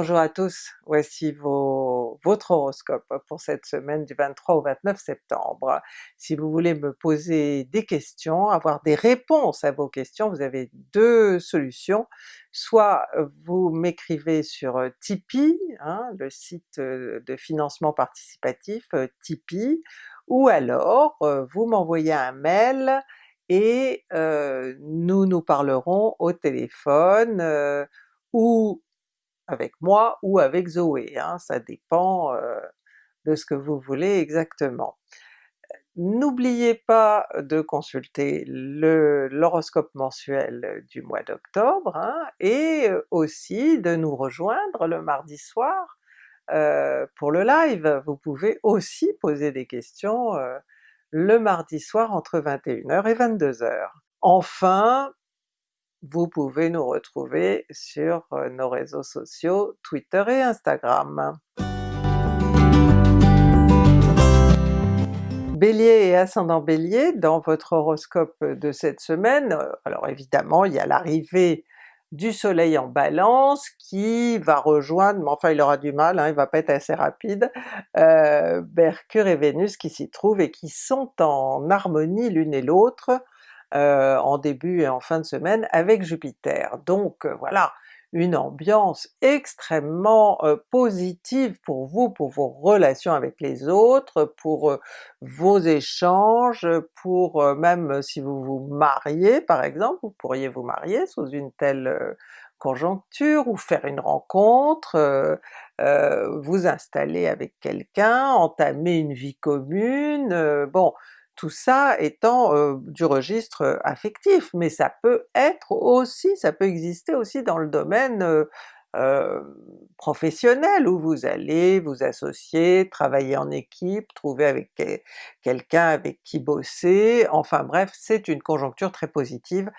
Bonjour à tous, voici votre horoscope pour cette semaine du 23 au 29 septembre. Si vous voulez me poser des questions, avoir des réponses à vos questions, vous avez deux solutions. Soit vous m'écrivez sur Tipeee, hein, le site de financement participatif Tipeee, ou alors vous m'envoyez un mail et nous nous parlerons au téléphone ou avec moi ou avec Zoé, hein, ça dépend de ce que vous voulez exactement. N'oubliez pas de consulter l'horoscope mensuel du mois d'octobre, hein, et aussi de nous rejoindre le mardi soir pour le live. Vous pouvez aussi poser des questions le mardi soir entre 21h et 22h. Enfin, vous pouvez nous retrouver sur euh, nos réseaux sociaux Twitter et Instagram. Bélier et ascendant Bélier, dans votre horoscope de cette semaine, euh, alors évidemment il y a l'arrivée du soleil en balance qui va rejoindre, mais enfin il aura du mal, hein, il va pas être assez rapide, euh, Mercure et Vénus qui s'y trouvent et qui sont en harmonie l'une et l'autre, euh, en début et en fin de semaine avec Jupiter. Donc euh, voilà, une ambiance extrêmement euh, positive pour vous, pour vos relations avec les autres, pour vos échanges, pour même si vous vous mariez par exemple, vous pourriez vous marier sous une telle conjoncture, ou faire une rencontre, vous installer avec quelqu'un, entamer une vie commune, bon tout ça étant du registre affectif, mais ça peut être aussi, ça peut exister aussi dans le domaine professionnel où vous allez vous associer, travailler en équipe, trouver avec quelqu'un avec qui bosser, enfin bref c'est une conjoncture très positive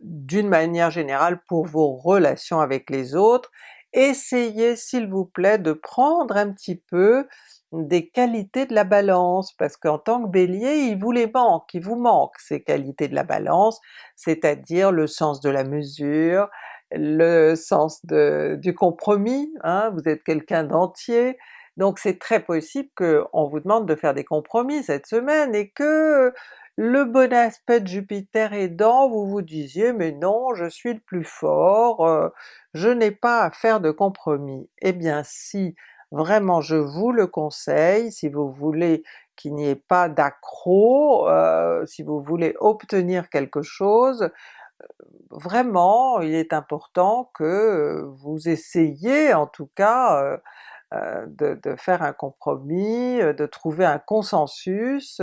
d'une manière générale pour vos relations avec les autres. Essayez s'il vous plaît de prendre un petit peu des qualités de la Balance, parce qu'en tant que Bélier, il vous les manque, il vous manque ces qualités de la Balance, c'est-à-dire le sens de la mesure, le sens du compromis, hein, vous êtes quelqu'un d'entier, donc c'est très possible qu'on vous demande de faire des compromis cette semaine et que le bon aspect de Jupiter aidant, vous vous disiez mais non, je suis le plus fort, euh, je n'ai pas à faire de compromis. Eh bien si, Vraiment je vous le conseille, si vous voulez qu'il n'y ait pas d'accro, euh, si vous voulez obtenir quelque chose, euh, vraiment il est important que euh, vous essayiez en tout cas de, de, faire un compromis, de trouver un consensus,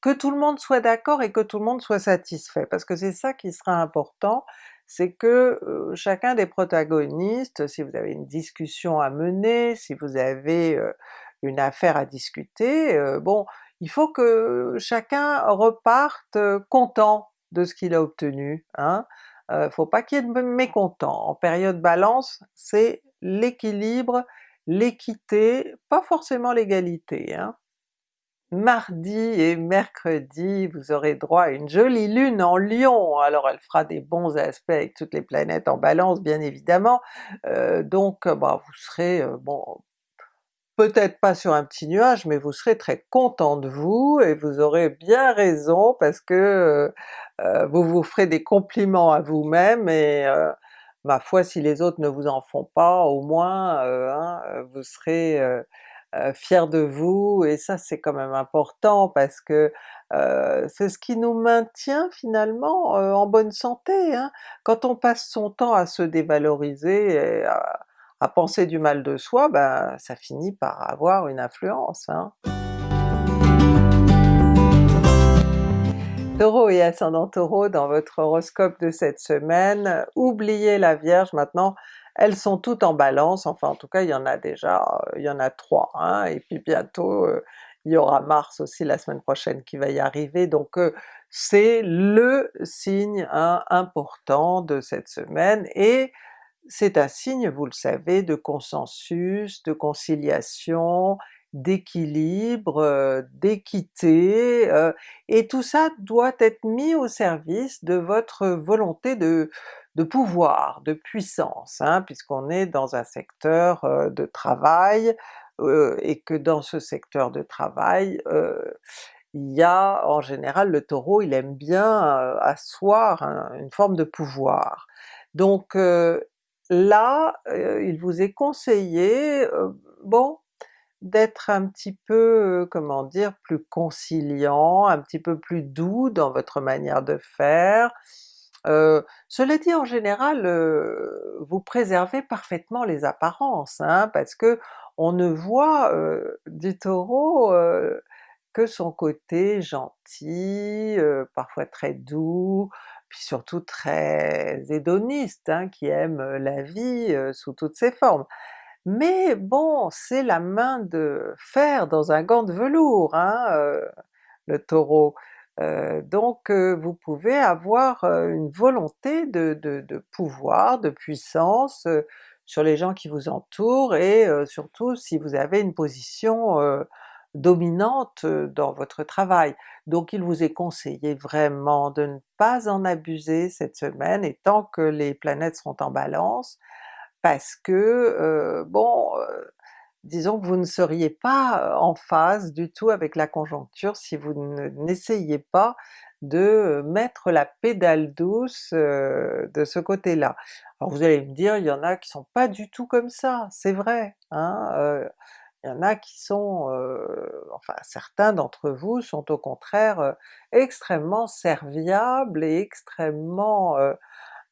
que tout le monde soit d'accord et que tout le monde soit satisfait, parce que c'est ça qui sera important, c'est que chacun des protagonistes, si vous avez une discussion à mener, si vous avez une affaire à discuter, bon, il faut que chacun reparte content de ce qu'il a obtenu, hein. faut pas qu'il y ait de mécontents. En période Balance, c'est l'équilibre, l'équité, pas forcément l'égalité. Hein. Mardi et mercredi, vous aurez droit à une jolie lune en Lion, alors elle fera des bons aspects avec toutes les planètes en Balance bien évidemment, euh, donc bah, vous serez, euh, bon, peut-être pas sur un petit nuage, mais vous serez très content de vous, et vous aurez bien raison parce que euh, vous vous ferez des compliments à vous-même, et ma foi si les autres ne vous en font pas, au moins hein, vous serez euh, fier de vous, et ça c'est quand même important parce que euh, c'est ce qui nous maintient finalement euh, en bonne santé. Hein. Quand on passe son temps à se dévaloriser et à, penser du mal de soi, ben ça finit par avoir une influence. Hein. Taureau et ascendant Taureau dans votre horoscope de cette semaine, oubliez la Vierge maintenant, elles sont toutes en balance, enfin en tout cas il y en a déjà, il y en a trois, hein, et puis bientôt euh, il y aura Mars aussi la semaine prochaine qui va y arriver, donc euh, c'est le signe hein, important de cette semaine, et c'est un signe, vous le savez, de consensus, de conciliation, d'équilibre, euh, d'équité, et tout ça doit être mis au service de votre volonté de, de pouvoir, de puissance, hein, puisqu'on est dans un secteur de travail, et que dans ce secteur de travail, il y a en général le Taureau il aime bien asseoir une forme de pouvoir. Donc là, il vous est conseillé, bon, d'être un petit peu, comment dire, plus conciliant, un petit peu plus doux dans votre manière de faire. Euh, cela dit en général, vous préservez parfaitement les apparences, hein, parce que on ne voit du Taureau que son côté gentil, parfois très doux, puis surtout très hédoniste, hein, qui aime la vie sous toutes ses formes. Mais bon, c'est la main de fer dans un gant de velours, hein, le Taureau. Donc vous pouvez avoir une volonté de, pouvoir, de puissance sur les gens qui vous entourent et surtout si vous avez une position dominante dans votre travail. Donc il vous est conseillé vraiment de ne pas en abuser cette semaine et tant que les planètes seront en Balance, parce que bon, disons que vous ne seriez pas en phase du tout avec la conjoncture si vous n'essayiez pas de mettre la pédale douce de ce côté-là. Alors vous allez me dire, il y en a qui sont pas du tout comme ça, c'est vrai, hein, il y en a qui sont, enfin certains d'entre vous sont au contraire extrêmement serviables et extrêmement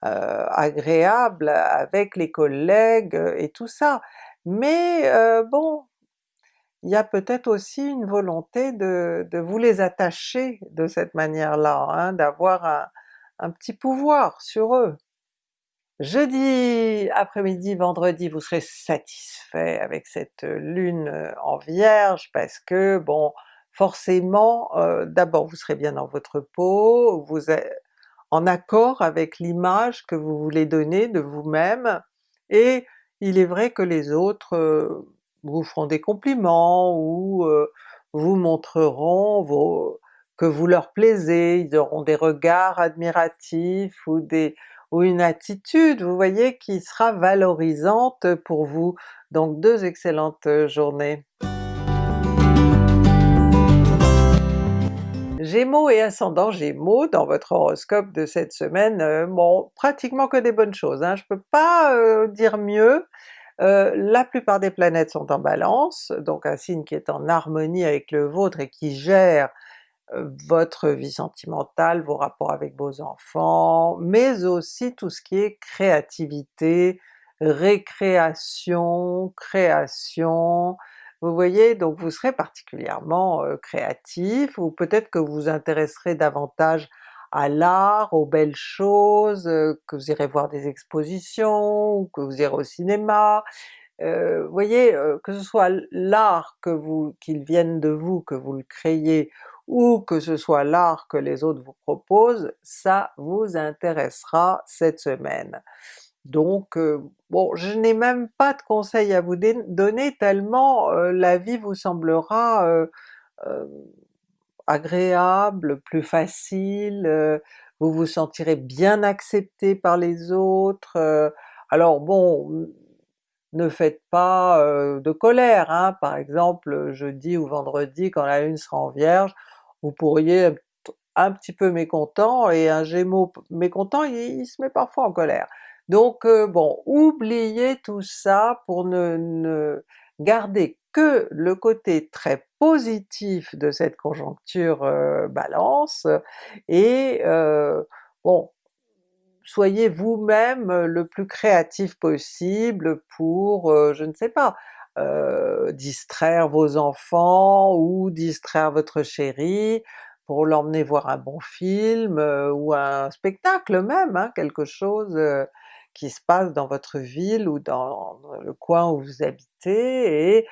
agréables avec les collègues et tout ça. Mais bon, il y a peut-être aussi une volonté de, vous les attacher de cette manière-là, hein, d'avoir un petit pouvoir sur eux. Jeudi après-midi, vendredi, vous serez satisfait avec cette lune en Vierge parce que bon, forcément, d'abord vous serez bien dans votre peau, vous êtes en accord avec l'image que vous voulez donner de vous-même, et il est vrai que les autres vous feront des compliments ou vous montreront que vous leur plaisez, ils auront des regards admiratifs ou des ou une attitude, vous voyez, qui sera valorisante pour vous. Donc deux excellentes journées. Gémeaux et ascendant Gémeaux, dans votre horoscope de cette semaine, euh, pratiquement que des bonnes choses, hein, je peux pas euh, dire mieux. Euh, la plupart des planètes sont en Balance, donc un signe qui est en harmonie avec le vôtre et qui gère votre vie sentimentale, vos rapports avec vos enfants, mais aussi tout ce qui est créativité, récréation, création, vous voyez, donc vous serez particulièrement créatif, ou peut-être que vous vous intéresserez davantage à l'art, aux belles choses, que vous irez voir des expositions, ou que vous irez au cinéma, vous voyez, que ce soit l'art que vous, qu'il vienne de vous, que vous le créez, ou que ce soit l'art que les autres vous proposent, ça vous intéressera cette semaine. Donc bon, je n'ai même pas de conseils à vous donner tellement la vie vous semblera agréable, plus facile, vous vous sentirez bien accepté par les autres. alors bon, ne faites pas de colère, hein. par exemple jeudi ou vendredi quand la lune sera en Vierge, vous pourriez être un petit peu mécontent, et un Gémeaux mécontent il, se met parfois en colère. Donc bon, oubliez tout ça pour ne, garder que le côté très positif de cette conjoncture Balance, et bon, soyez vous-même le plus créatif possible pour, je ne sais pas, euh, distraire vos enfants ou distraire votre chéri, pour l'emmener voir un bon film euh, ou un spectacle même, hein, quelque chose euh, qui se passe dans votre ville ou dans le coin où vous habitez et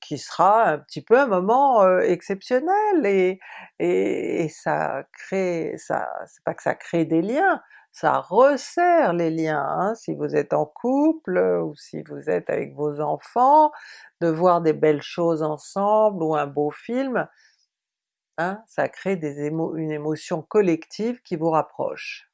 qui sera un petit peu un moment exceptionnel et, et, ça crée, ça, c'est pas que ça crée des liens, ça resserre les liens, hein, si vous êtes en couple ou si vous êtes avec vos enfants, de voir des belles choses ensemble ou un beau film, hein, ça crée des une émotion collective qui vous rapproche.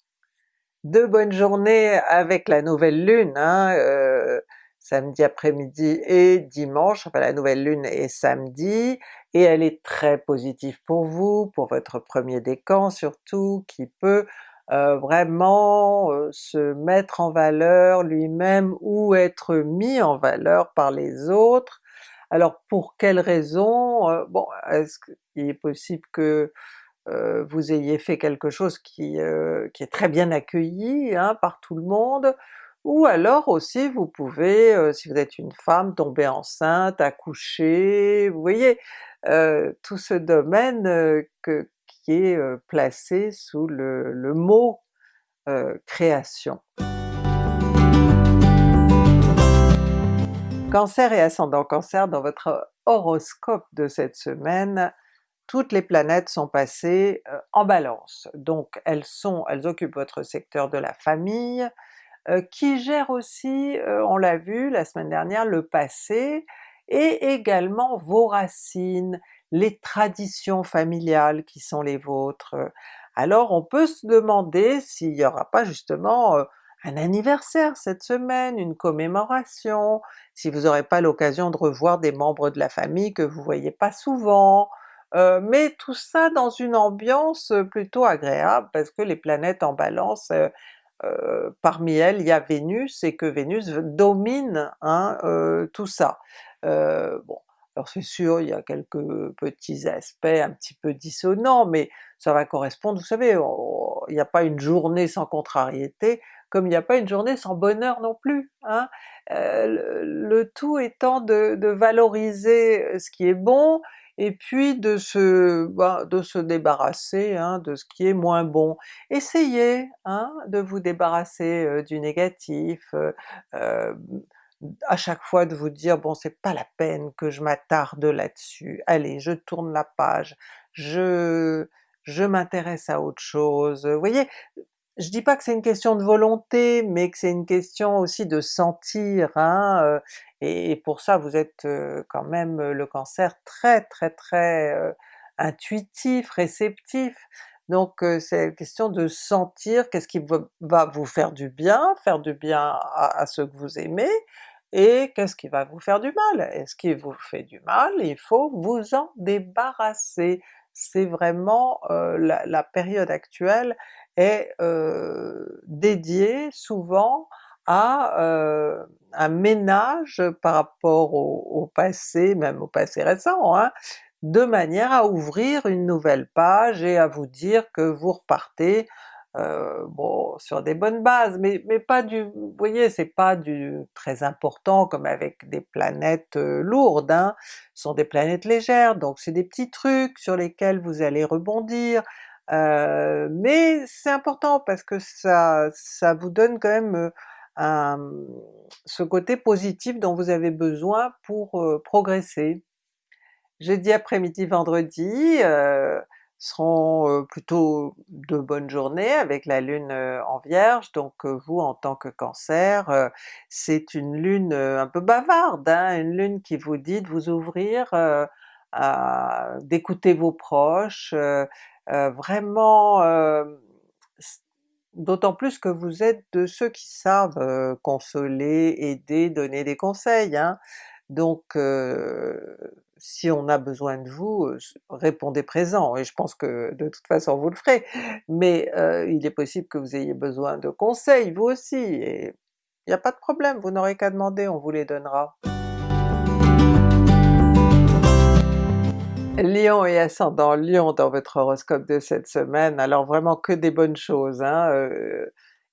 De bonnes journées avec la nouvelle lune, hein, euh, samedi après-midi et dimanche, enfin la nouvelle lune est samedi, et elle est très positive pour vous, pour votre premier décan surtout, qui peut euh, vraiment euh, se mettre en valeur lui-même ou être mis en valeur par les autres. Alors pour quelles raisons? bon, est-ce qu'il est possible que euh, vous ayez fait quelque chose qui, euh, est très bien accueilli hein, par tout le monde, ou alors aussi vous pouvez, euh, si vous êtes une femme, tomber enceinte, accoucher, vous voyez, tout ce domaine qui est placé sous le, le mot création. Cancer et ascendant Cancer, dans votre horoscope de cette semaine, toutes les planètes sont passées euh, en Balance. Donc elles sont, elles occupent votre secteur de la famille, euh, qui gère aussi, euh, on l'a vu la semaine dernière, le passé, et également vos racines, les traditions familiales qui sont les vôtres. Alors on peut se demander s'il n'y aura pas justement un anniversaire cette semaine, une commémoration, si vous n'aurez pas l'occasion de revoir des membres de la famille que vous voyez pas souvent, euh, mais tout ça dans une ambiance plutôt agréable parce que les planètes en Balance, euh, euh, parmi elles il y a Vénus et que Vénus domine hein, tout ça. bon, alors c'est sûr, il y a quelques petits aspects un petit peu dissonants, mais ça va correspondre, vous savez, il n'y a pas une journée sans contrariété, comme il n'y a pas une journée sans bonheur non plus. Hein? le, tout étant de, valoriser ce qui est bon, et puis de se, bah, de se débarrasser hein, de ce qui est moins bon. Essayez hein, de vous débarrasser du négatif, euh, à chaque fois de vous dire bon c'est pas la peine que je m'attarde là-dessus, allez je tourne la page, je, je m'intéresse à autre chose. Vous voyez, je dis pas que c'est une question de volonté, mais que c'est une question aussi de sentir, hein, euh, et, pour ça vous êtes euh, quand même euh, le Cancer très très très intuitif, réceptif, donc c'est une question de sentir qu'est-ce qui va vous faire du bien, faire du bien à, ceux que vous aimez, et qu'est-ce qui va vous faire du mal? Et ce qui vous fait du mal, il faut vous en débarrasser. C'est vraiment la, période actuelle est euh, dédié souvent à euh, un ménage par rapport au, passé, même au passé récent, hein, de manière à ouvrir une nouvelle page et à vous dire que vous repartez euh, bon, sur des bonnes bases, mais, mais pas du... vous voyez, c'est pas du très important comme avec des planètes lourdes, hein, ce sont des planètes légères, donc c'est des petits trucs sur lesquels vous allez rebondir, mais c'est important parce que ça, ça vous donne quand même un, ce côté positif dont vous avez besoin pour progresser. Jeudi après-midi, vendredi seront plutôt de bonnes journées avec la lune en Vierge, donc vous en tant que Cancer, c'est une lune un peu bavarde, hein, une lune qui vous dit de vous ouvrir, d'écouter vos proches, vraiment euh, d'autant plus que vous êtes de ceux qui savent euh, consoler, aider, donner des conseils, hein. donc si on a besoin de vous, répondez présent, et je pense que de toute façon vous le ferez, mais il est possible que vous ayez besoin de conseils vous aussi, et il n'y a pas de problème, vous n'aurez qu'à demander, on vous les donnera. Lion et ascendant Lion dans votre horoscope de cette semaine, alors vraiment que des bonnes choses. Hein,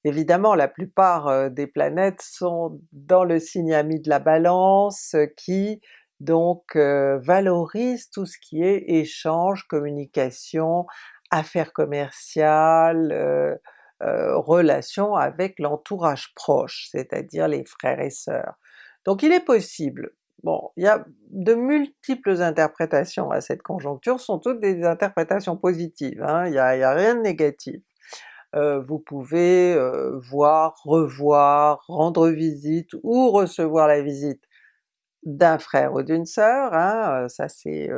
évidemment la plupart des planètes sont dans le signe ami de la Balance qui donc valorise tout ce qui est échange, communication, affaires commerciales, relations avec l'entourage proche, c'est-à-dire les frères et sœurs. Donc il est possible Bon, il y a de multiples interprétations à cette conjoncture, sont toutes des interprétations positives, hein, il n'y a, rien de négatif. Euh, vous pouvez euh, voir, revoir, rendre visite ou recevoir la visite d'un frère ou d'une sœur, hein, euh, ça c'est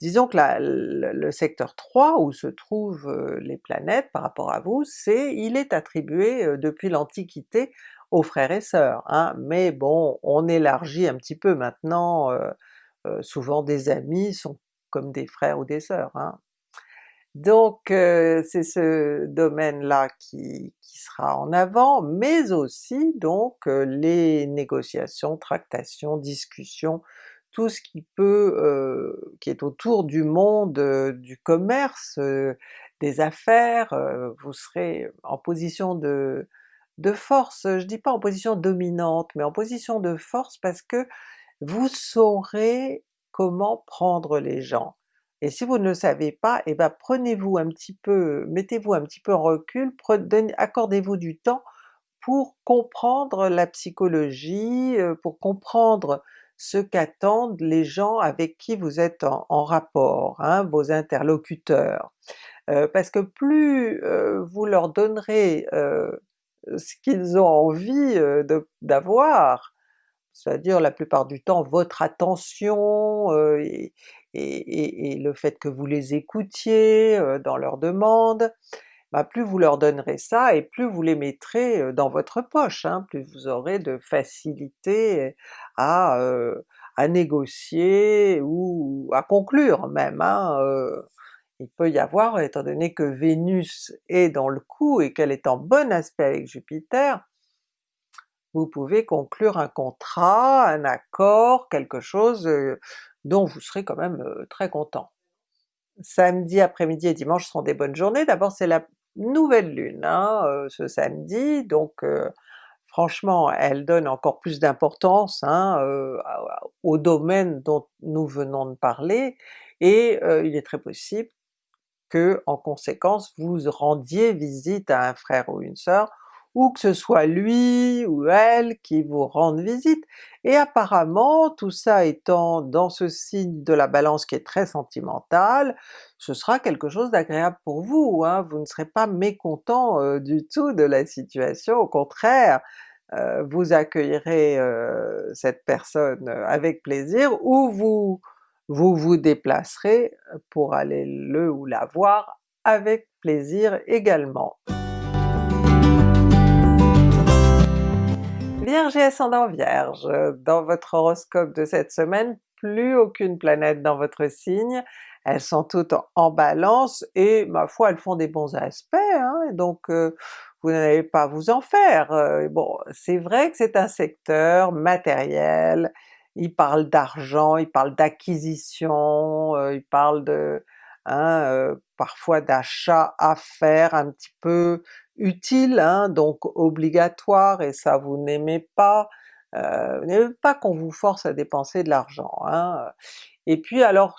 disons que la le le secteur 3 où se trouvent, les planètes par rapport à vous, c'est il est attribué, depuis l'Antiquité aux frères et sœurs, hein, mais bon on élargit un petit peu maintenant, heu heu, souvent des amis sont comme des frères ou des sœurs, hein. Donc heu, c'est ce domaine-là qui qui sera en avant, mais aussi donc les négociations, tractations, discussions, tout ce qui peut, qui est autour du monde, du commerce, des affaires, vous serez en position de de force, je dis pas en position dominante, mais en position de force parce que vous saurez comment prendre les gens. Et si vous ne le savez pas, et ben prenez-vous un petit peu mettez-vous un petit peu en recul, accordez-vous du temps pour comprendre la psychologie, heu, pour comprendre ce qu'attendent les gens avec qui vous êtes en rapport, hein, vos interlocuteurs. Heu, parce que plus, heu, vous leur donnerez, ce qu'ils ont envie, de d'avoir, c'est-à-dire la plupart du temps votre attention, heu, et le fait que vous les écoutiez, heu, dans leurs demandes, bah plus vous leur donnerez ça et plus vous les mettrez, dans votre poche, hein, plus vous aurez de facilité à, à négocier ou à conclure même, hein. Il peut y avoir, étant donné que Vénus est dans le coup et qu'elle est en bon aspect avec Jupiter, vous pouvez conclure un contrat, un accord, quelque chose, heu, dont vous serez quand même, heu, très content. Samedi après-midi et dimanche seront des bonnes journées, d'abord c'est la nouvelle lune, hein, heu, ce samedi, donc franchement elle donne encore plus d'importance, hein, au domaine dont nous venons de parler, et il est très possible en conséquence vous rendiez visite à un frère ou une sœur, ou que ce soit lui ou elle qui vous rende visite. Et apparemment tout ça étant dans ce signe de la Balance qui est très sentimental, ce sera quelque chose d'agréable pour vous, hein, vous ne serez pas mécontent, heu, du tout de la situation, au contraire, heu, vous accueillerez, heu, cette personne avec plaisir, ou vous vous vous déplacerez pour aller le ou la voir avec plaisir également. Vierge et ascendant Vierge, dans votre horoscope de cette semaine, plus aucune planète dans votre signe, elles sont toutes en Balance et ma foi elles font des bons aspects, hein, donc heu, vous n'allez pas vous en faire. Heu, bon c'est vrai que c'est un secteur matériel, il parle d'argent, il parle d'acquisition, heu, il parle de hein, heu, parfois d'achats à faire un petit peu utiles, hein, donc obligatoires et ça vous n'aimez pas, heu, vous n'aimez pas qu'on vous force à dépenser de l'argent, hein. Et puis alors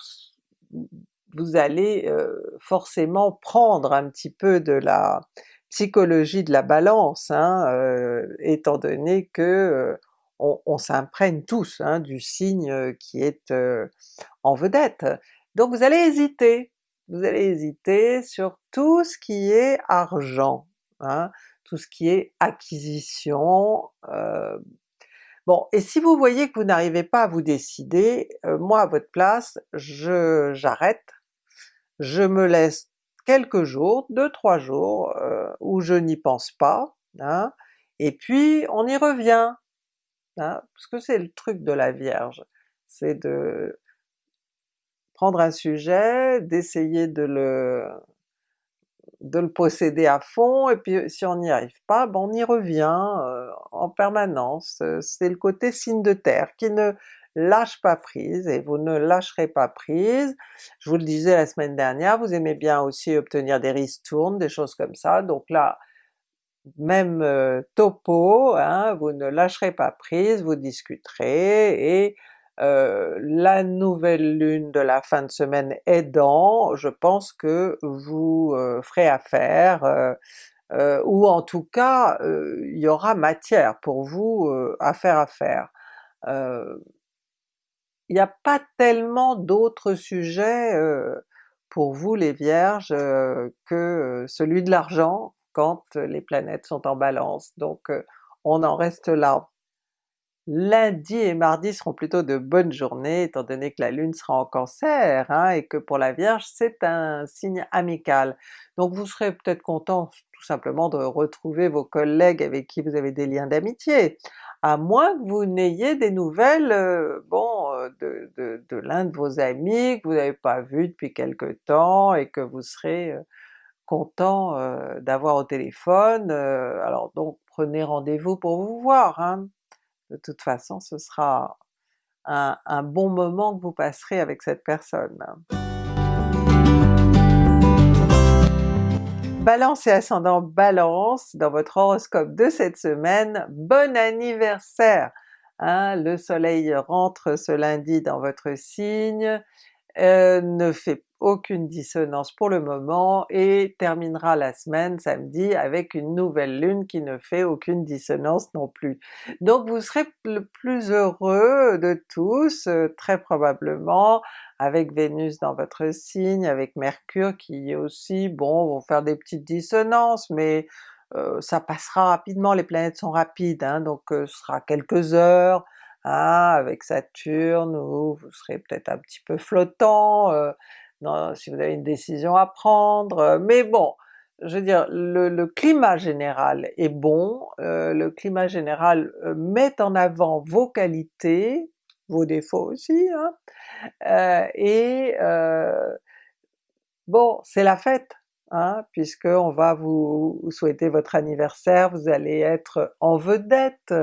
vous allez, heu, forcément prendre un petit peu de la psychologie de la Balance, hein, heu, étant donné que, on s'imprègne tous, hein, du signe qui est, en vedette. Donc vous allez hésiter, vous allez hésiter sur tout ce qui est argent, hein, tout ce qui est acquisition, heu, bon et si vous voyez que vous n'arrivez pas à vous décider, moi à votre place je j'arrête, je me laisse quelques jours, 2-3 jours, heu, où je n'y pense pas, hein, et puis on y revient, parce que c'est le truc de la Vierge, c'est de prendre un sujet, d'essayer de le de le posséder à fond, et puis si on n'y arrive pas, ben on y revient, heu, en permanence, heu, c'est le côté signe de terre qui ne lâche pas prise, et vous ne lâcherez pas prise. Je vous le disais la semaine dernière, vous aimez bien aussi obtenir des ristournes, des choses comme ça, donc là même, heu, topo, hein, vous ne lâcherez pas prise, vous discuterez et heu, la nouvelle lune de la fin de semaine aidant, je pense que vous, heu, ferez affaire, ou en tout cas, il y aura matière pour vous, à faire affaire. Il y a pas tellement d'autres sujets, pour vous les Vierges, que, celui de l'argent quand les planètes sont en Balance, donc heu, on en reste là. Lundi et mardi seront plutôt de bonnes journées étant donné que la Lune sera en Cancer, hein, et que pour la Vierge c'est un signe amical. Donc vous serez peut-être content tout simplement de retrouver vos collègues avec qui vous avez des liens d'amitié, à moins que vous n'ayez des nouvelles euh, bon euh, de, l'un de vos amis que vous n'avez pas vu depuis quelque temps et que vous serez euh, content d'avoir au téléphone, alors donc prenez rendez-vous pour vous voir, hein. De toute façon ce sera un, bon moment que vous passerez avec cette personne. Balance et ascendant Balance, dans votre horoscope de cette semaine, bon anniversaire! Hein, le soleil rentre ce lundi dans votre signe, ne fait aucune dissonance pour le moment et terminera la semaine samedi avec une nouvelle lune qui ne fait aucune dissonance non plus. Donc vous serez le plus heureux de tous, euh, très probablement, avec Vénus dans votre signe, avec Mercure qui aussi, bon, vont faire des petites dissonances, mais euh, ça passera rapidement, les planètes sont rapides, hein, donc euh, ce sera quelques heures, hein, avec Saturne, où vous serez peut-être un petit peu flottant, si vous avez une décision à prendre, euh, mais bon, je veux dire, le, climat général est bon, euh, le climat général euh, met en avant vos qualités, vos défauts aussi, hein, et bon, c'est la fête, hein, puisqu'on va vous souhaiter votre anniversaire, vous allez être en vedette,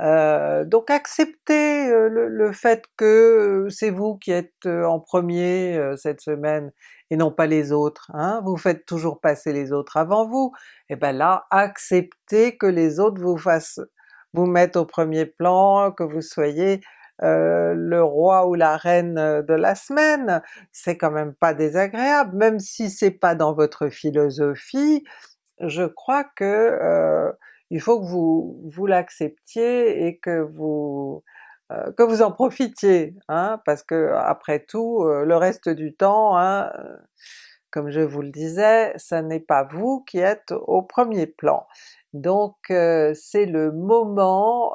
euh, donc acceptez euh, le, fait que c'est vous qui êtes euh, en premier cette semaine et non pas les autres, hein? vous faites toujours passer les autres avant vous, et ben là acceptez que les autres vous fassent vous mettre au premier plan, que vous soyez le roi ou la reine de la semaine, c'est quand même pas désagréable, même si c'est pas dans votre philosophie, je crois que il faut que vous, vous l'acceptiez et que vous, euh, que vous en profitiez, hein, parce que après tout, euh, le reste du temps, hein, euh, comme je vous le disais, ça n'est pas vous qui êtes au premier plan. Donc c'est le moment,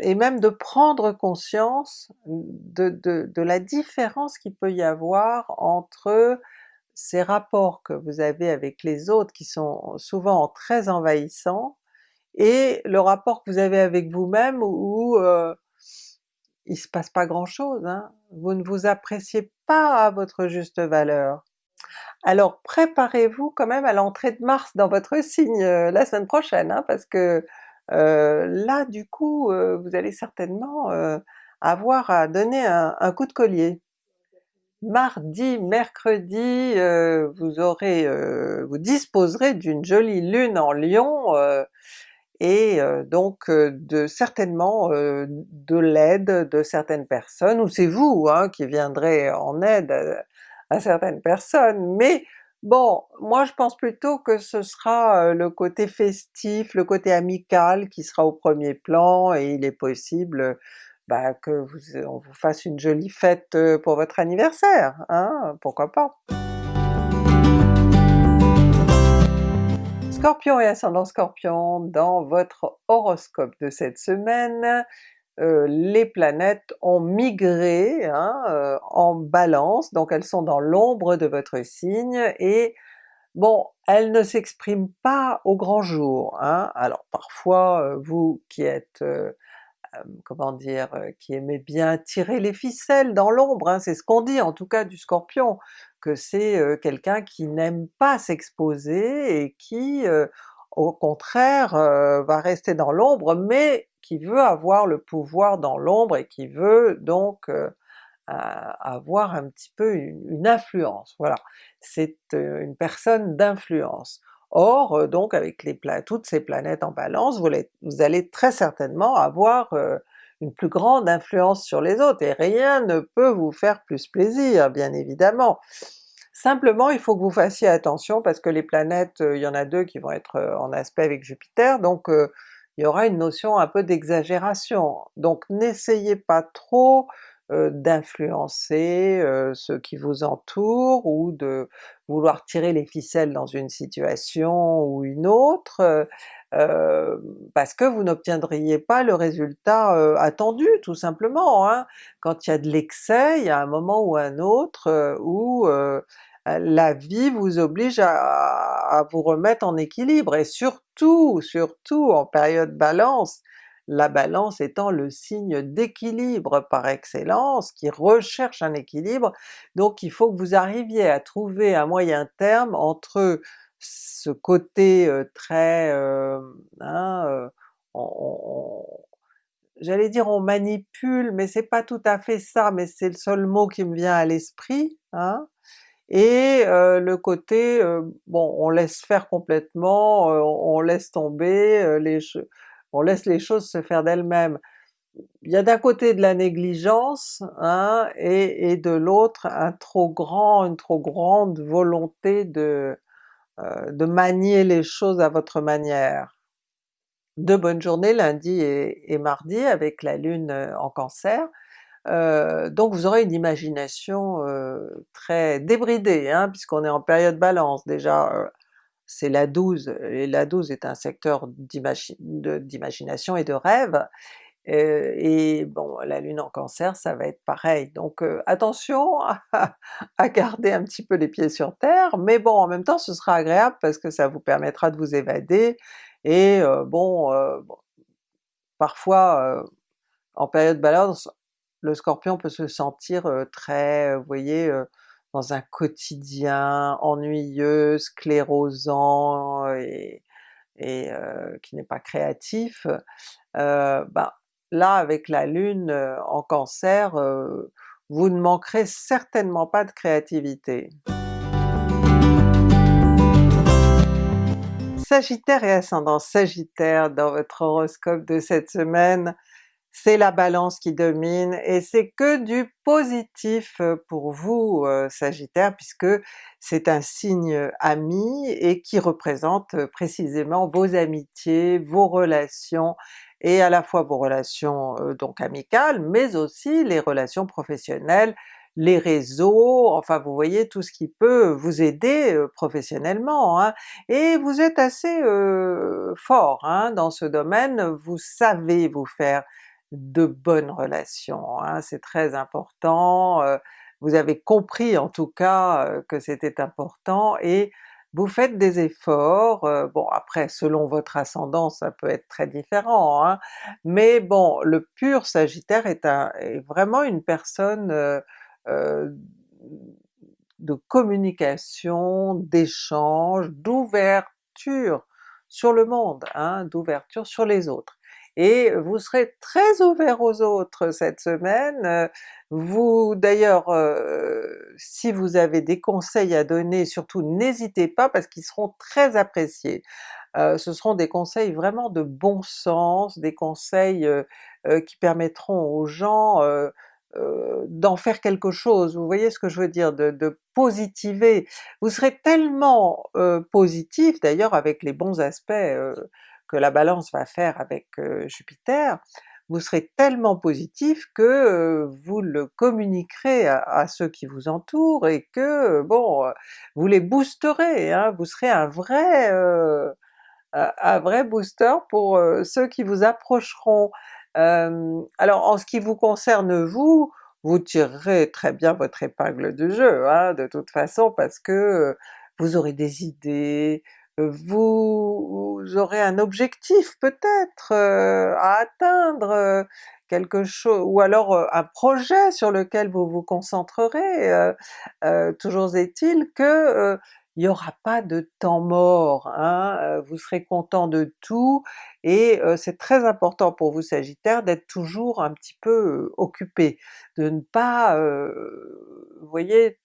et même de prendre conscience de, de, de la différence qu'il peut y avoir entre ces rapports que vous avez avec les autres qui sont souvent très envahissants, et le rapport que vous avez avec vous-même où, euh, il se passe pas grand chose, hein. vous ne vous appréciez pas à votre juste valeur. Alors préparez-vous quand même à l'entrée de Mars dans votre signe euh, la semaine prochaine, hein, parce que là du coup vous allez certainement avoir à donner un coup de collier. Mardi, mercredi, euh, vous aurez, euh, vous disposerez d'une jolie lune en Lion, euh, et donc de certainement de l'aide de certaines personnes, ou c'est vous hein, qui viendrez en aide à, certaines personnes, mais bon, moi je pense plutôt que ce sera le côté festif, le côté amical qui sera au premier plan, et il est possible bah, que vous, on fasse une jolie fête pour votre anniversaire, hein, pourquoi pas? Scorpion et ascendant Scorpion, dans votre horoscope de cette semaine, les planètes ont migré hein, en Balance, donc elles sont dans l'ombre de votre signe, et bon, elles ne s'expriment pas au grand jour. Hein. Alors parfois, vous qui êtes comment dire, qui aimait bien tirer les ficelles dans l'ombre, hein, c'est ce qu'on dit en tout cas du Scorpion, que c'est quelqu'un qui n'aime pas s'exposer et qui au contraire va rester dans l'ombre, mais qui veut avoir le pouvoir dans l'ombre et qui veut donc avoir un petit peu une influence, voilà. C'est une personne d'influence. Or euh, donc avec les toutes ces planètes en Balance, vous, allez très certainement avoir euh, une plus grande influence sur les autres, et rien ne peut vous faire plus plaisir, bien évidemment. Simplement il faut que vous fassiez attention parce que les planètes, euh, il y en a deux qui vont être en aspect avec Jupiter, donc il y aura une notion un peu d'exagération. Donc n'essayez pas trop d'influencer ceux qui vous entourent ou de vouloir tirer les ficelles dans une situation ou une autre, euh, parce que vous n'obtiendriez pas le résultat euh, attendu tout simplement. Hein. Quand il y a de l'excès, il y a un moment ou un autre euh, où la vie vous oblige à, vous remettre en équilibre, et surtout, surtout en période Balance, la Balance étant le signe d'équilibre par excellence, qui recherche un équilibre, donc il faut que vous arriviez à trouver un moyen terme entre ce côté très... Hein, j'allais dire on manipule, mais c'est pas tout à fait ça, mais c'est le seul mot qui me vient à l'esprit, hein, et le côté, bon on laisse faire complètement, on laisse tomber, les on laisse les choses se faire d'elles-mêmes. Il y a d'un côté de la négligence, hein, et, et de l'autre une trop grande volonté de, de manier les choses à votre manière. De bonnes journées lundi et, mardi avec la lune en cancer, donc vous aurez une imagination très débridée, hein, puisqu'on est en période balance. Déjà, c'est la 12, et la 12 est un secteur d'imagination et de rêve, et bon, la Lune en Cancer, ça va être pareil, donc attention à, garder un petit peu les pieds sur terre, mais bon en même temps ce sera agréable parce que ça vous permettra de vous évader, et bon, parfois en période balance, le Scorpion peut se sentir très, vous voyez, dans un quotidien ennuyeux, sclérosant et, qui n'est pas créatif, ben, là avec la Lune en Cancer, vous ne manquerez certainement pas de créativité. Sagittaire et ascendant Sagittaire dans votre horoscope de cette semaine, c'est la Balance qui domine et c'est que du positif pour vous Sagittaire puisque c'est un signe ami et qui représente précisément vos amitiés, vos relations et à la fois vos relations donc amicales, mais aussi les relations professionnelles, les réseaux, enfin vous voyez tout ce qui peut vous aider professionnellement, hein. et vous êtes assez fort hein, dans ce domaine, vous savez vous faire de bonnes relations, hein, c'est très important, vous avez compris en tout cas que c'était important et vous faites des efforts, bon après selon votre ascendant ça peut être très différent, hein, mais bon le pur Sagittaire est, vraiment une personne de communication, d'échange, d'ouverture sur le monde, hein, d'ouverture sur les autres et vous serez très ouvert aux autres cette semaine. Vous d'ailleurs, euh, si vous avez des conseils à donner, surtout n'hésitez pas parce qu'ils seront très appréciés. Euh, ce seront des conseils vraiment de bon sens, des conseils euh, qui permettront aux gens d'en faire quelque chose, vous voyez ce que je veux dire, de, de positiver. Vous serez tellement positif d'ailleurs avec les bons aspects que la Balance va faire avec Jupiter, vous serez tellement positif que vous le communiquerez à, ceux qui vous entourent et que bon, vous les boosterez, hein, vous serez un vrai booster pour ceux qui vous approcheront. alors en ce qui vous concerne vous, vous tirerez très bien votre épingle du jeu hein, de toute façon parce que vous aurez des idées, vous aurez un objectif peut-être euh, à atteindre, euh, quelque chose, ou alors euh, un projet sur lequel vous vous concentrerez. toujours est-il que il n'y aura pas de temps mort, hein, vous serez content de tout, et c'est très important pour vous Sagittaire d'être toujours un petit peu occupé, de ne pas, vous voyez,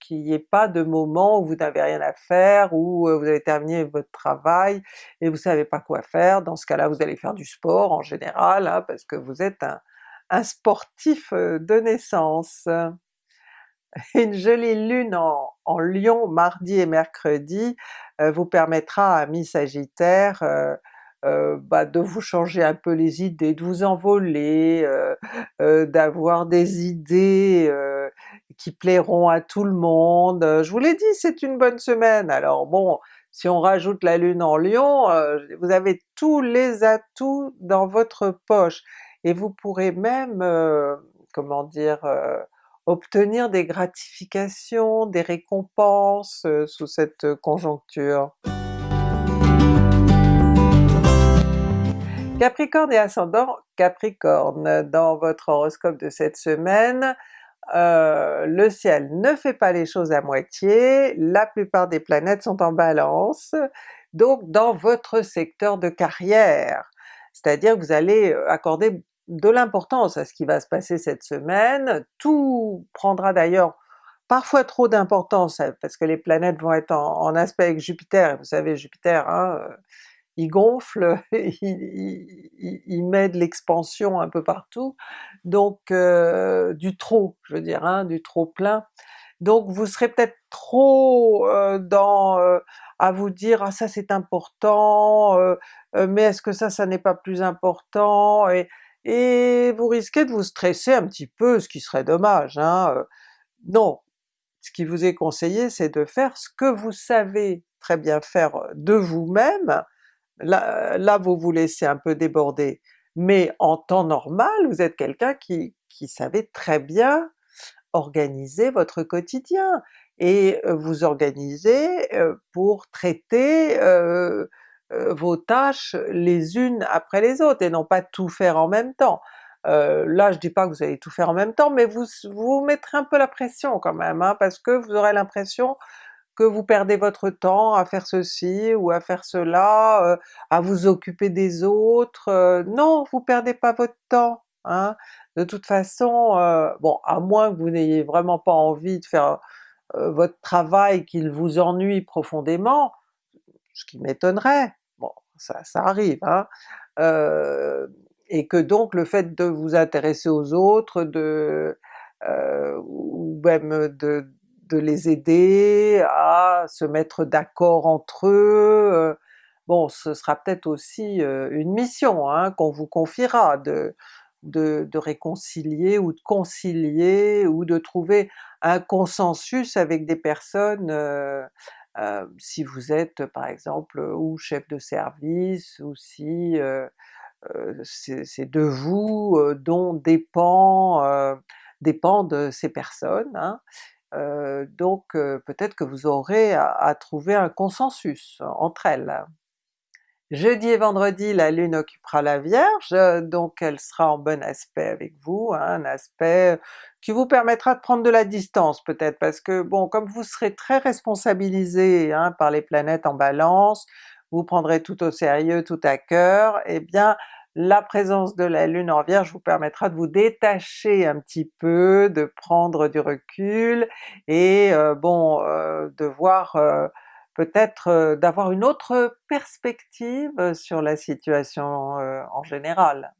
qu'il n'y ait pas de moment où vous n'avez rien à faire, où vous avez terminé votre travail et vous savez pas quoi faire, dans ce cas-là vous allez faire du sport en général, hein, parce que vous êtes un, sportif de naissance. Une jolie lune en, en Lion mardi et mercredi vous permettra à mi-sagittaire bah, de vous changer un peu les idées, de vous envoler, d'avoir des idées qui plairont à tout le monde. Je vous l'ai dit, c'est une bonne semaine, alors bon, si on rajoute la lune en Lion, vous avez tous les atouts dans votre poche, et vous pourrez même, comment dire, obtenir des gratifications, des récompenses sous cette conjoncture. Capricorne et ascendant Capricorne, dans votre horoscope de cette semaine, euh, le ciel ne fait pas les choses à moitié, la plupart des planètes sont en Balance, donc dans votre secteur de carrière, c'est-à-dire que vous allez euh, accorder de l'importance à ce qui va se passer cette semaine, tout prendra d'ailleurs parfois trop d'importance parce que les planètes vont être en, aspect avec Jupiter, vous savez Jupiter, hein, euh, il gonfle, il, met de l'expansion un peu partout, donc euh, du trop, je veux dire, hein, du trop plein. Donc vous serez peut-être trop euh, dans euh, à vous dire ah ça c'est important, mais est-ce que ça ça n'est pas plus important, et, et vous risquez de vous stresser un petit peu, ce qui serait dommage. Hein. Non, ce qui vous est conseillé c'est de faire ce que vous savez très bien faire de vous-même, Là, là vous vous laissez un peu déborder, mais en temps normal vous êtes quelqu'un qui, qui savait très bien organiser votre quotidien, et vous organisez pour traiter vos tâches les unes après les autres, et non pas tout faire en même temps. là je dis pas que vous allez tout faire en même temps, mais vous vous mettrez un peu la pression quand même, hein, parce que vous aurez l'impression que vous perdez votre temps à faire ceci ou à faire cela, euh, à vous occuper des autres, euh, non vous perdez pas votre temps, hein. De toute façon, euh, bon à moins que vous n'ayez vraiment pas envie de faire votre travail qu'il vous ennuie profondément, ce qui m'étonnerait, bon ça, ça arrive, hein, et que donc le fait de vous intéresser aux autres, de ou même de, de les aider à se mettre d'accord entre eux, euh, bon ce sera peut-être aussi euh, une mission hein, qu'on vous confiera de, réconcilier ou de concilier ou de trouver un consensus avec des personnes euh, si vous êtes par exemple ou chef de service ou si c'est de vous dont dépend, dépendent ces personnes, hein donc peut-être que vous aurez à, trouver un consensus entre elles. Jeudi et vendredi la Lune occupera la Vierge, donc elle sera en bon aspect avec vous, hein, un aspect qui vous permettra de prendre de la distance peut-être, parce que bon comme vous serez très responsabilisé hein, par les planètes en Balance, vous prendrez tout au sérieux, tout à cœur, eh bien la présence de la Lune en Vierge vous permettra de vous détacher un petit peu, de prendre du recul, et euh, bon, euh, de voir euh, peut-être d'avoir une autre perspective sur la situation en général.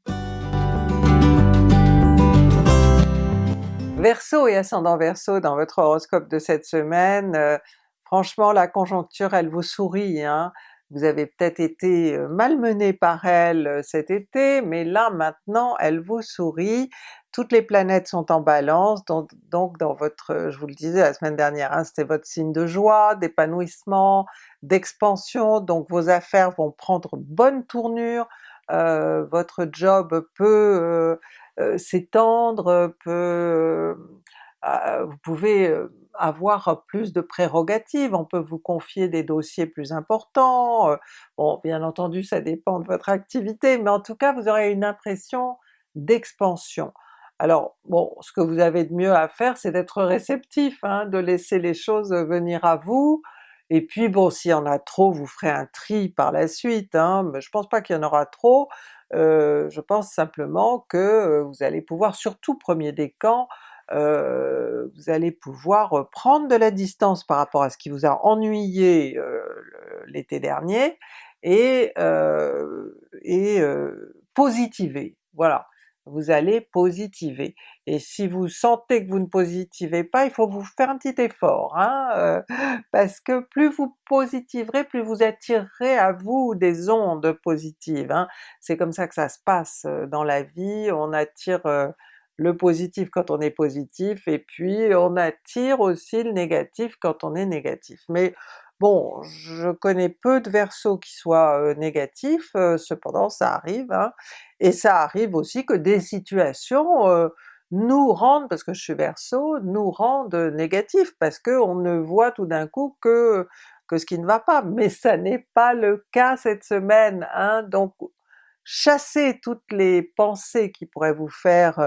Verseau et ascendant Verseau dans votre horoscope de cette semaine, franchement la conjoncture elle vous sourit, hein? Vous avez peut-être été malmené par elle cet été, mais là maintenant elle vous sourit, toutes les planètes sont en Balance, donc, dans votre, je vous le disais la semaine dernière, hein, c'était votre signe de joie, d'épanouissement, d'expansion, donc vos affaires vont prendre bonne tournure, votre job peut s'étendre, peut... vous pouvez avoir plus de prérogatives, on peut vous confier des dossiers plus importants, bon bien entendu ça dépend de votre activité, mais en tout cas vous aurez une impression d'expansion. Alors bon, ce que vous avez de mieux à faire c'est d'être réceptif, hein, de laisser les choses venir à vous, et puis bon s'il y en a trop vous ferez un tri par la suite, hein, mais je pense pas qu'il y en aura trop, je pense simplement que vous allez pouvoir, surtout premier décan, euh, vous allez pouvoir prendre de la distance par rapport à ce qui vous a ennuyé l'été dernier, et, et positiver, voilà. vous allez positiver. Et si vous sentez que vous ne positivez pas, il faut vous faire un petit effort, hein, euh, parce que plus vous positiverez, plus vous attirerez à vous des ondes positives. Hein. C'est comme ça que ça se passe euh, dans la vie, on attire euh, le positif quand on est positif, et puis on attire aussi le négatif quand on est négatif. Mais Bon, je connais peu de Verseaux qui soient négatifs, cependant ça arrive, hein, et ça arrive aussi que des situations nous rendent, parce que je suis Verseau, nous rendent négatifs, parce qu'on ne voit tout d'un coup que, que ce qui ne va pas, mais ça n'est pas le cas cette semaine, hein, donc chassez toutes les pensées qui pourraient vous faire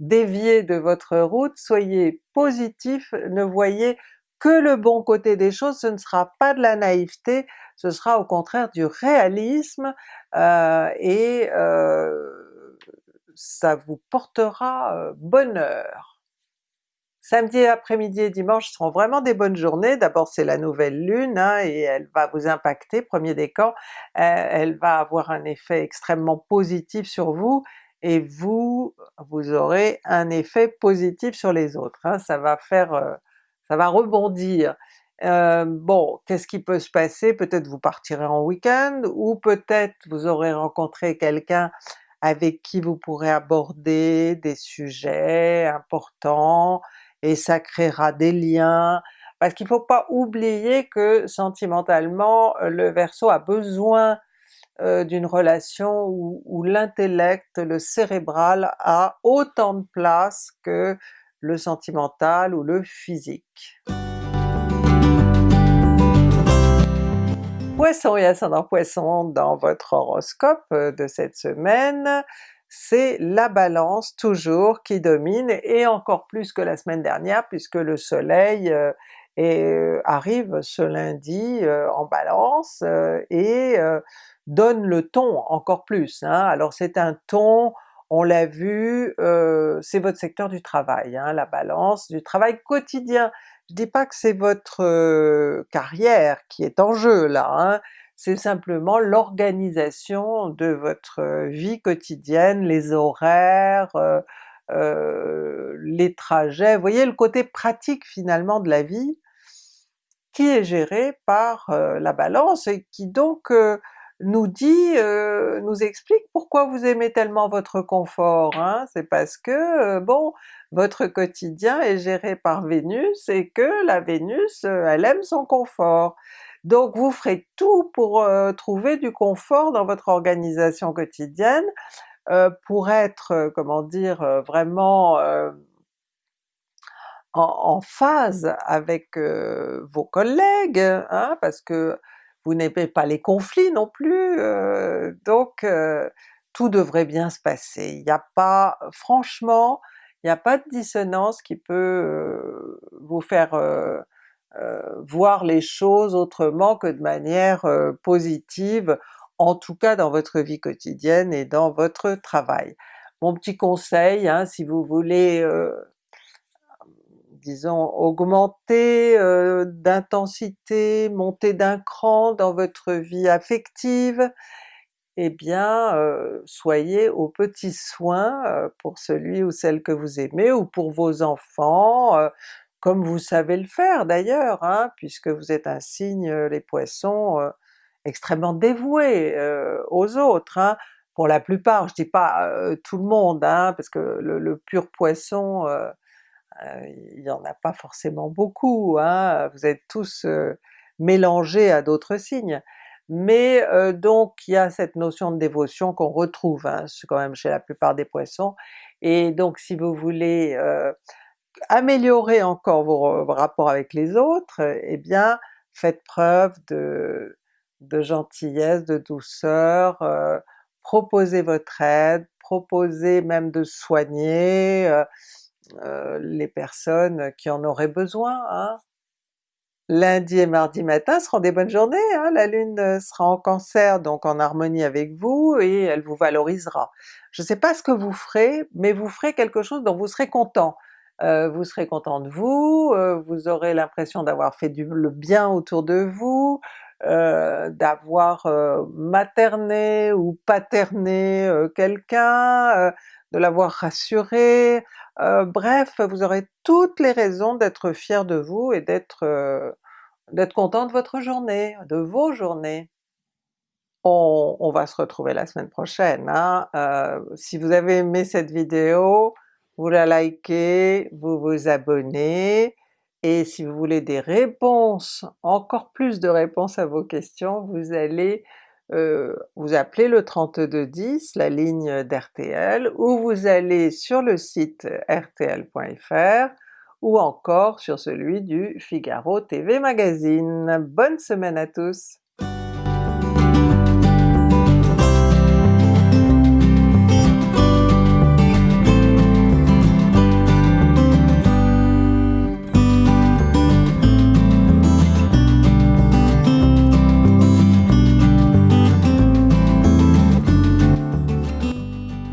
dévier de votre route, soyez positif, ne voyez que le bon côté des choses, ce ne sera pas de la naïveté, ce sera au contraire du réalisme, euh, et euh, ça vous portera euh, bonheur. Samedi après-midi et dimanche seront vraiment des bonnes journées, d'abord c'est la nouvelle lune hein, et elle va vous impacter, premier décan, elle va avoir un effet extrêmement positif sur vous, et vous, vous aurez un effet positif sur les autres. Hein. ça va faire ça va rebondir. Euh, bon, qu'est-ce qui peut se passer? Peut-être vous partirez en week-end, ou peut-être vous aurez rencontré quelqu'un avec qui vous pourrez aborder des sujets importants, et ça créera des liens, parce qu'il ne faut pas oublier que sentimentalement le Verseau a besoin euh, d'une relation où, où l'intellect, le cérébral a autant de place que le sentimental ou le physique. Poisson et ascendant Poisson dans votre horoscope euh, de cette semaine, c'est la Balance toujours qui domine, et encore plus que la semaine dernière puisque le soleil euh, euh, arrive ce lundi en Balance et donne le ton encore plus. Hein. Alors c'est un ton on l'a vu, euh, c'est votre secteur du travail, hein, la Balance, du travail quotidien. Je dis pas que c'est votre euh, carrière qui est en jeu là, hein. C'est simplement l'organisation de votre vie quotidienne, les horaires, les trajets, vous voyez le côté pratique finalement de la vie qui est géré par la Balance et qui donc nous dit, nous explique pourquoi vous aimez tellement votre confort. Hein? C'est parce que, bon, votre quotidien est géré par Vénus et que la Vénus, elle aime son confort. Donc vous ferez tout pour trouver du confort dans votre organisation quotidienne, pour être, comment dire, vraiment en, phase avec vos collègues, hein, parce que vous n'aimez pas les conflits non plus, euh, donc euh, tout devrait bien se passer. Il n'y a pas, franchement, il n'y a pas de dissonance qui peut euh, vous faire voir les choses autrement que de manière positive, en tout cas dans votre vie quotidienne et dans votre travail. Mon petit conseil, hein, si vous voulez disons, augmenter euh, d'intensité, monter d'un cran dans votre vie affective, eh bien euh, soyez aux petits soins euh, pour celui ou celle que vous aimez, ou pour vos enfants, comme vous savez le faire d'ailleurs, hein, puisque vous êtes un signe, les Poissons, extrêmement dévoués aux autres. Hein. Pour la plupart, je dis pas tout le monde, hein, parce que le, le pur Poisson euh, il n'y en a pas forcément beaucoup, hein, vous êtes tous euh, mélangés à d'autres signes, mais euh, donc il y a cette notion de dévotion qu'on retrouve hein, quand même chez la plupart des Poissons, et donc si vous voulez améliorer encore vos, rapports avec les autres, eh bien faites preuve de, gentillesse, de douceur, proposez votre aide, proposez même de soigner, euh, les personnes qui en auraient besoin. Hein. Lundi et mardi matin seront des bonnes journées, hein. la Lune euh, sera en Cancer, donc en harmonie avec vous, et elle vous valorisera. Je ne sais pas ce que vous ferez, mais vous ferez quelque chose dont vous serez content. Euh, vous serez content de vous, vous aurez l'impression d'avoir fait du, le bien autour de vous, d'avoir materné ou paterné quelqu'un, de l'avoir rassuré, bref vous aurez toutes les raisons d'être fier de vous et d'être, d'être content de votre journée, de vos journées. On on va se retrouver la semaine prochaine hein, si vous avez aimé cette vidéo, vous la likez, vous vous abonnez, et si vous voulez des réponses, encore plus de réponses à vos questions, vous allez heu, vous appelez le 3210, la ligne d'RTL, ou vous allez sur le site rtl.fr, ou encore sur celui du Figaro TV Magazine. Bonne semaine à tous!